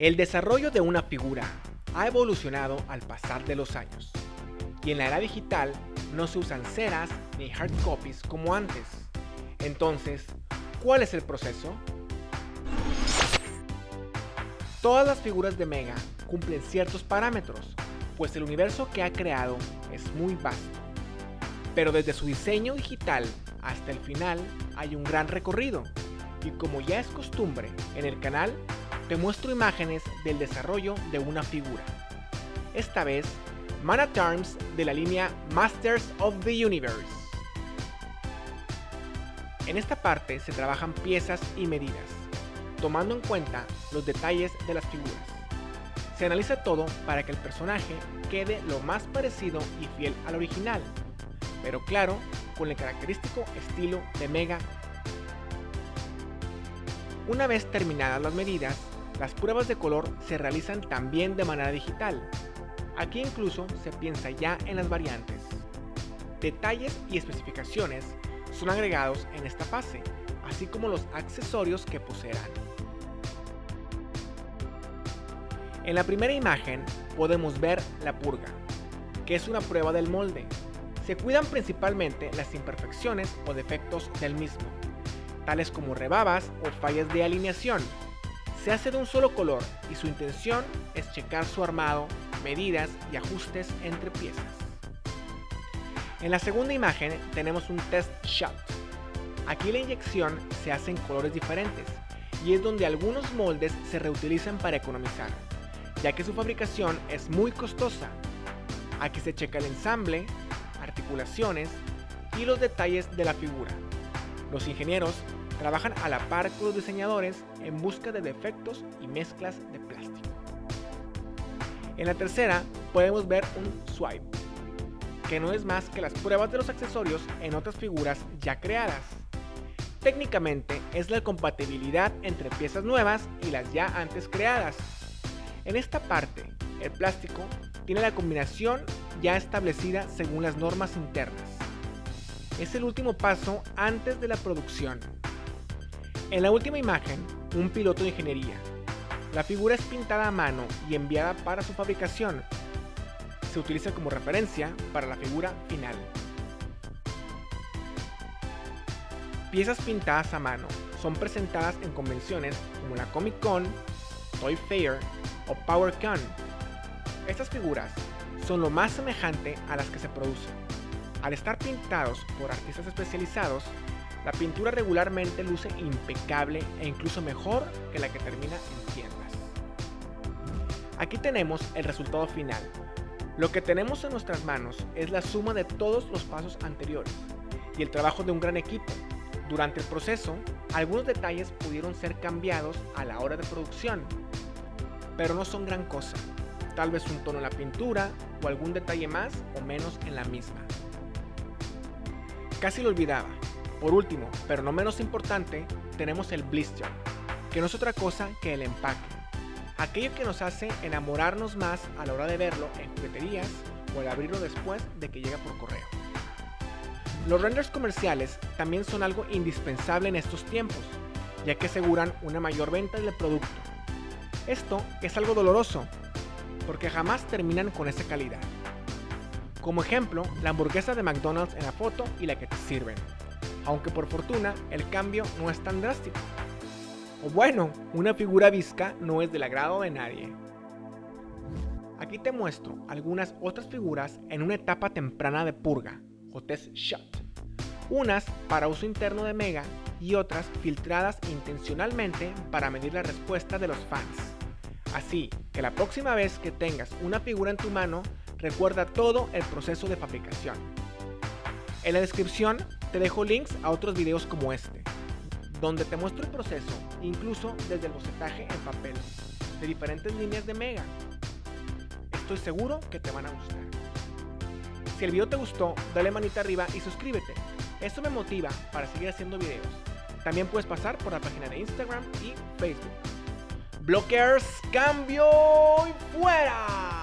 El desarrollo de una figura ha evolucionado al pasar de los años, y en la era digital no se usan ceras ni hard copies como antes. Entonces, ¿cuál es el proceso? Todas las figuras de Mega cumplen ciertos parámetros, pues el universo que ha creado es muy vasto. Pero desde su diseño digital hasta el final hay un gran recorrido, y como ya es costumbre en el canal, te muestro imágenes del desarrollo de una figura. Esta vez, Mana Terms de la línea Masters of the Universe. En esta parte se trabajan piezas y medidas, tomando en cuenta los detalles de las figuras. Se analiza todo para que el personaje quede lo más parecido y fiel al original, pero claro, con el característico estilo de Mega. Una vez terminadas las medidas, las pruebas de color se realizan también de manera digital. Aquí incluso se piensa ya en las variantes. Detalles y especificaciones son agregados en esta fase, así como los accesorios que poseerán. En la primera imagen podemos ver la purga, que es una prueba del molde. Se cuidan principalmente las imperfecciones o defectos del mismo, tales como rebabas o fallas de alineación, se hace de un solo color y su intención es checar su armado, medidas y ajustes entre piezas. En la segunda imagen tenemos un test shot. Aquí la inyección se hace en colores diferentes y es donde algunos moldes se reutilizan para economizar, ya que su fabricación es muy costosa. Aquí se checa el ensamble, articulaciones y los detalles de la figura. Los ingenieros trabajan a la par con los diseñadores en busca de defectos y mezclas de plástico. En la tercera podemos ver un swipe, que no es más que las pruebas de los accesorios en otras figuras ya creadas. Técnicamente es la compatibilidad entre piezas nuevas y las ya antes creadas. En esta parte, el plástico tiene la combinación ya establecida según las normas internas. Es el último paso antes de la producción. En la última imagen, un piloto de ingeniería. La figura es pintada a mano y enviada para su fabricación. Se utiliza como referencia para la figura final. Piezas pintadas a mano son presentadas en convenciones como la Comic Con, Toy Fair o PowerCon. Estas figuras son lo más semejante a las que se producen. Al estar pintados por artistas especializados, la pintura regularmente luce impecable e incluso mejor que la que termina en tiendas. Aquí tenemos el resultado final. Lo que tenemos en nuestras manos es la suma de todos los pasos anteriores y el trabajo de un gran equipo. Durante el proceso, algunos detalles pudieron ser cambiados a la hora de producción, pero no son gran cosa. Tal vez un tono en la pintura o algún detalle más o menos en la misma. Casi lo olvidaba, por último, pero no menos importante, tenemos el blister, que no es otra cosa que el empaque. Aquello que nos hace enamorarnos más a la hora de verlo en jugueterías o al abrirlo después de que llega por correo. Los renders comerciales también son algo indispensable en estos tiempos, ya que aseguran una mayor venta del producto. Esto es algo doloroso, porque jamás terminan con esa calidad. Como ejemplo, la hamburguesa de McDonald's en la foto y la que te sirven aunque por fortuna el cambio no es tan drástico. O bueno, una figura visca no es del agrado de nadie. Aquí te muestro algunas otras figuras en una etapa temprana de purga, o test shot. Unas para uso interno de Mega y otras filtradas intencionalmente para medir la respuesta de los fans. Así que la próxima vez que tengas una figura en tu mano, recuerda todo el proceso de fabricación. En la descripción te dejo links a otros videos como este, donde te muestro el proceso, incluso desde el bocetaje en papel, de diferentes líneas de Mega. Estoy seguro que te van a gustar. Si el video te gustó, dale manita arriba y suscríbete. Esto me motiva para seguir haciendo videos. También puedes pasar por la página de Instagram y Facebook. Blockers, cambio y fuera.